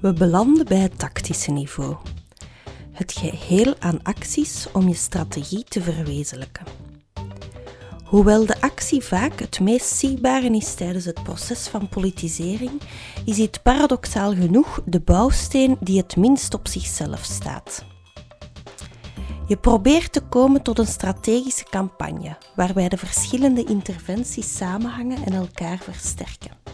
We belanden bij het tactische niveau. Het geheel aan acties om je strategie te verwezenlijken. Hoewel de actie vaak het meest zichtbare is tijdens het proces van politisering, is dit paradoxaal genoeg de bouwsteen die het minst op zichzelf staat. Je probeert te komen tot een strategische campagne waarbij de verschillende interventies samenhangen en elkaar versterken.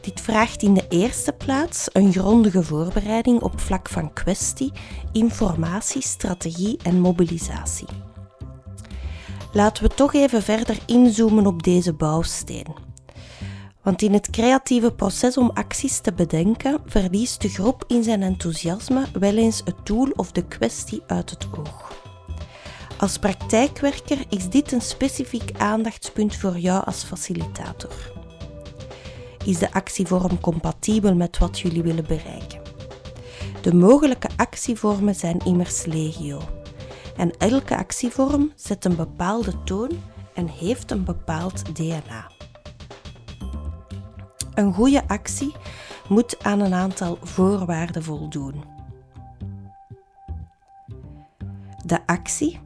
Dit vraagt in de eerste plaats een grondige voorbereiding op vlak van kwestie, informatie, strategie en mobilisatie. Laten we toch even verder inzoomen op deze bouwsteen. Want in het creatieve proces om acties te bedenken, verliest de groep in zijn enthousiasme wel eens het doel of de kwestie uit het oog. Als praktijkwerker is dit een specifiek aandachtspunt voor jou als facilitator. Is de actievorm compatibel met wat jullie willen bereiken? De mogelijke actievormen zijn immers legio. En elke actievorm zet een bepaalde toon en heeft een bepaald DNA. Een goede actie moet aan een aantal voorwaarden voldoen. De actie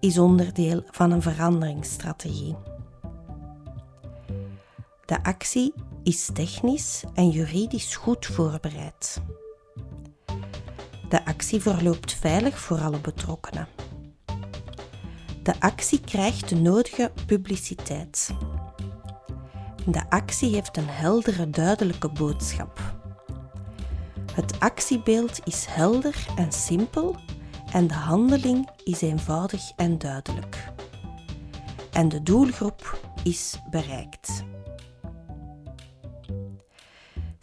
is onderdeel van een veranderingsstrategie. De actie is technisch en juridisch goed voorbereid. De actie verloopt veilig voor alle betrokkenen. De actie krijgt de nodige publiciteit. De actie heeft een heldere, duidelijke boodschap. Het actiebeeld is helder en simpel en de handeling is eenvoudig en duidelijk. En de doelgroep is bereikt.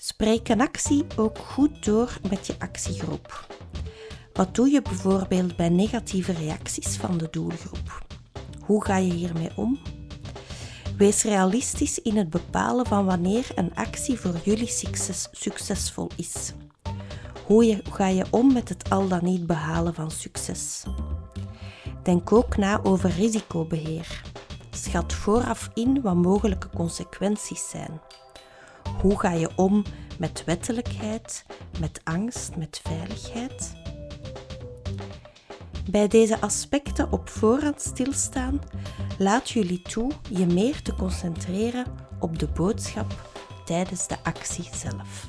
Spreek een actie ook goed door met je actiegroep. Wat doe je bijvoorbeeld bij negatieve reacties van de doelgroep? Hoe ga je hiermee om? Wees realistisch in het bepalen van wanneer een actie voor jullie succes, succesvol is. Hoe ga je om met het al dan niet behalen van succes? Denk ook na over risicobeheer. Schat vooraf in wat mogelijke consequenties zijn. Hoe ga je om met wettelijkheid, met angst, met veiligheid? Bij deze aspecten op voorhand stilstaan laat jullie toe je meer te concentreren op de boodschap tijdens de actie zelf.